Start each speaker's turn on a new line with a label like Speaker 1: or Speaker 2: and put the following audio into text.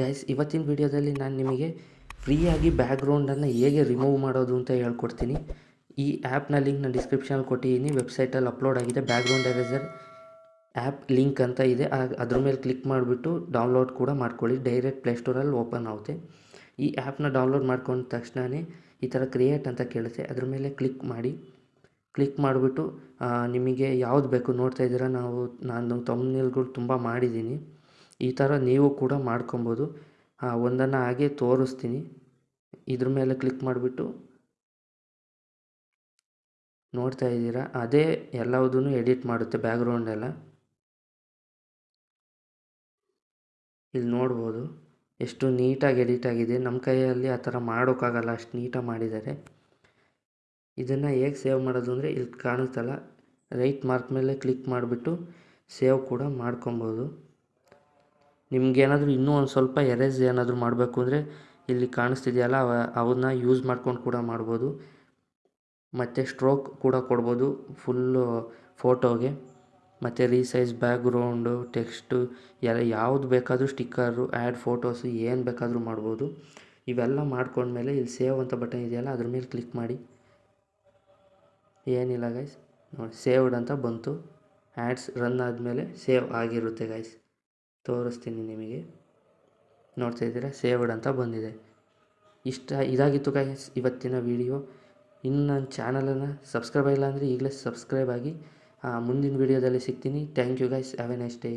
Speaker 1: Guys ಇವತ್ತಿನ ವಿಡಿಯೋದಲ್ಲಿ ನಾನು ನಿಮಗೆ ಫ್ರೀಯಾಗಿ ಬ್ಯಾಕ್ಗ್ರೌಂಡನ್ನು ಹೇಗೆ ರಿಮೂವ್ ಮಾಡೋದು ಅಂತ ಹೇಳ್ಕೊಡ್ತೀನಿ. ಈ ಆ್ಯಪ್ನ ಲಿಂಕ್ ನಾನು ಡಿಸ್ಕ್ರಿಪ್ಷನಲ್ಲಿ ಕೊಟ್ಟಿದ್ದೀನಿ. ವೆಬ್ಸೈಟಲ್ಲಿ ಅಪ್ಲೋಡ್ ಆಗಿದೆ. ಬ್ಯಾಕ್ಗ್ರೌಂಡ್ ಎರೇಸರ್ ಆ್ಯಪ್ ಲಿಂಕ್ ಅಂತ ಇದೆ. ಅದ್ರ ಮೇಲೆ ಕ್ಲಿಕ್ ಮಾಡಿಬಿಟ್ಟು ಡೌನ್ಲೋಡ್ ಕೂಡ ಮಾಡ್ಕೊಳ್ಳಿ. ಡೈರೆಕ್ಟ್ ಪ್ಲೇಸ್ಟೋರಲ್ಲಿ ಓಪನ್ ಆಗುತ್ತೆ. ಈ ಆ್ಯಪ್ನ ಡೌನ್ಲೋಡ್ ಮಾಡ್ಕೊಂಡ ತಕ್ಷಣವೇ ಈ ಥರ ಕ್ರಿಯೇಟ್ ಅಂತ ಕೇಳುತ್ತೆ. ಅದ್ರ ಮೇಲೆ ಕ್ಲಿಕ್ ಮಾಡಿ. ಕ್ಲಿಕ್ ಮಾಡಿಬಿಟ್ಟು ನಿಮಗೆ ಯಾವ್ದು ಬೇಕು ನೋಡ್ತಾ ಇದ್ದೀರಾ? ನಾವು, ನಾನು ತಮ್ನೇಲ್ಗಳು ತುಂಬ ಮಾಡಿದ್ದೀನಿ. ಈ ಥರ ನೀವು ಕೂಡ ಮಾಡ್ಕೊಬೋದು. ಒಂದನ್ನು ಹಾಗೆ ತೋರಿಸ್ತೀನಿ. ಇದ್ರ ಮೇಲೆ ಕ್ಲಿಕ್ ಮಾಡಿಬಿಟ್ಟು ನೋಡ್ತಾ ಇದ್ದೀರಾ? ಅದೇ ಎಲ್ಲವುದೂ ಎಡಿಟ್ ಮಾಡುತ್ತೆ ಬ್ಯಾಕ್ಗ್ರೌಂಡ್ ಎಲ್ಲ. ಇಲ್ಲಿ ನೋಡ್ಬೋದು. ಎಷ್ಟು ನೀಟಾಗಿ ಎಡಿಟ್ ಆಗಿದೆ. ನಮ್ಮ ಕೈಯಲ್ಲಿ ಆ ಥರ ಮಾಡೋಕ್ಕಾಗಲ್ಲ. ಅಷ್ಟು ನೀಟಾಗಿ ಮಾಡಿದ್ದಾರೆ. ಇದನ್ನು ಹೇಗೆ ಸೇವ್ ಮಾಡೋದು ಅಂದರೆ ಇಲ್ಲಿ ಕಾಣುತ್ತಲ್ಲ. ರೈಟ್ ಮಾರ್ಕ್ ಮೇಲೆ ಕ್ಲಿಕ್ ಮಾಡಿಬಿಟ್ಟು ಸೇವ್ ಕೂಡ ಮಾಡ್ಕೊಬೋದು. ನಿಮ್ಗೇನಾದರೂ ಇನ್ನೂ ಒಂದು ಸ್ವಲ್ಪ ಎರೇಸ್ ಏನಾದರೂ ಮಾಡಬೇಕು ಅಂದರೆ ಇಲ್ಲಿ ಕಾಣಿಸ್ತಿದೆಯಲ್ಲ, ಅವ, ಅವನ್ನ ಯೂಸ್ ಮಾಡ್ಕೊಂಡು ಕೂಡ ಮಾಡ್ಬೋದು. ಮತ್ತು ಸ್ಟ್ರೋಕ್ ಕೂಡ ಕೊಡ್ಬೋದು ಫುಲ್ಲು ಫೋಟೋಗೆ ಮತ್ತು ರೀಸೈಸ್ ಬ್ಯಾಕ್ಗ್ರೌಂಡು ಟೆಕ್ಸ್ಟು ಎಲ್ಲ ಯಾವ್ದು ಬೇಕಾದರೂ ಸ್ಟಿಕ್ಕರು ಆ್ಯಡ್ ಫೋಟೋಸು ಏನು ಬೇಕಾದರೂ ಮಾಡ್ಬೋದು. ಇವೆಲ್ಲ ಮಾಡ್ಕೊಂಡ್ಮೇಲೆ ಇಲ್ಲಿ ಸೇವ್ ಅಂತ ಬಟನ್ ಇದೆಯಲ್ಲ, ಅದ್ರ ಮೇಲೆ ಕ್ಲಿಕ್ ಮಾಡಿ. ಏನಿಲ್ಲ ಗೈಸ್ ನೋಡಿ ಸೇವ್ಡ್ ಅಂತ ಬಂತು. ಆ್ಯಡ್ಸ್ ರನ್ ಆದಮೇಲೆ ಸೇವ್ ಆಗಿರುತ್ತೆ ಗೈಸ್ ತೋರಿಸ್ತೀನಿ ನಿಮಗೆ. ನೋಡ್ತಾ ಇದ್ದೀರಾ? ಸೇವ್ಡ್ ಅಂತ ಬಂದಿದೆ. ಇಷ್ಟ ಇದಾಗಿತ್ತು ಗೈಸ್ ಇವತ್ತಿನ ವಿಡಿಯೋ ಇನ್ನು ನನ್ನ ಚಾನಲನ್ನು ಸಬ್ಸ್ಕ್ರೈಬ್ ಆಗಿಲ್ಲ ಅಂದರೆ ಈಗಲೇ ಸಬ್ಸ್ಕ್ರೈಬ್ ಆಗಿ ಮುಂದಿನ ವಿಡಿಯೋದಲ್ಲಿ ಸಿಗ್ತೀನಿ. Thank you guys have a nice day